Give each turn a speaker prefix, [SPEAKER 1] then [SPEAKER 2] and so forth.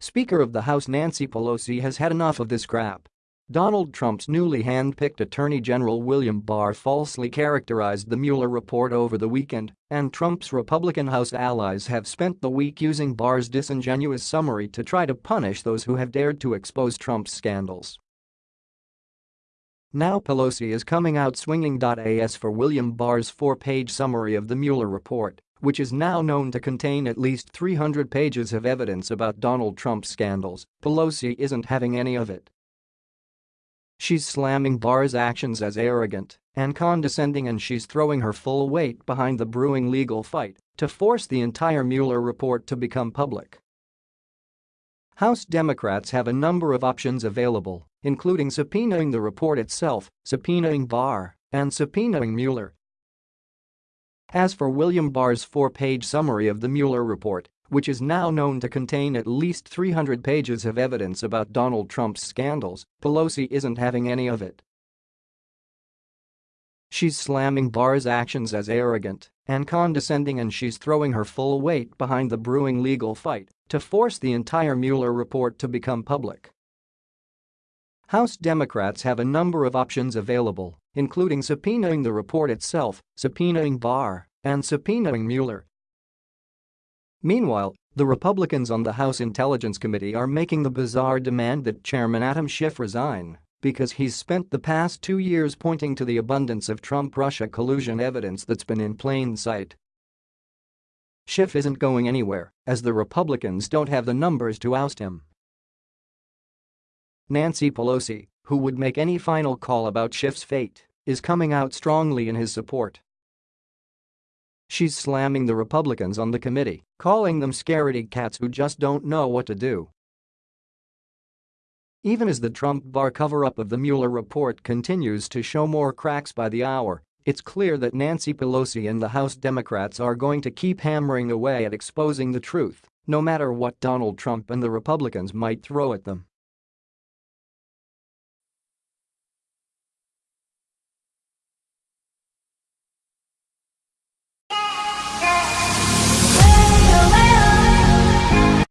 [SPEAKER 1] Speaker of the House Nancy Pelosi has had enough of this crap. Donald Trump's newly hand-picked Attorney General William Barr falsely characterized the Mueller report over the weekend, and Trump's Republican House allies have spent the week using Barr's disingenuous summary to try to punish those who have dared to expose Trump's scandals. Now Pelosi is coming out swinging. As for William Barr's four-page summary of the Mueller report, which is now known to contain at least 300 pages of evidence about Donald Trump's scandals, Pelosi isn't having any of it. She's slamming Barr's actions as arrogant and condescending and she's throwing her full weight behind the brewing legal fight to force the entire Mueller report to become public. House Democrats have a number of options available, including subpoenaing the report itself, subpoenaing Barr, and subpoenaing Mueller. As for William Barr's four-page summary of the Mueller report, which is now known to contain at least 300 pages of evidence about Donald Trump's scandals, Pelosi isn't having any of it. She's slamming Barr's actions as arrogant and condescending and she's throwing her full weight behind the brewing legal fight to force the entire Mueller report to become public. House Democrats have a number of options available, including subpoenaing the report itself, subpoenaing Barr, and subpoenaing Mueller, Meanwhile, the Republicans on the House Intelligence Committee are making the bizarre demand that Chairman Adam Schiff resign because he's spent the past two years pointing to the abundance of Trump-Russia collusion evidence that's been in plain sight. Schiff isn't going anywhere, as the Republicans don't have the numbers to oust him. Nancy Pelosi, who would make any final call about Schiff's fate, is coming out strongly in his support. She's slamming the Republicans on the committee, calling them scaredy cats who just don't know what to do. Even as the Trump Barr cover-up of the Mueller report continues to show more cracks by the hour, it's clear that Nancy Pelosi and the House Democrats are going to keep hammering away at exposing the truth, no matter what Donald Trump and the Republicans might throw at them.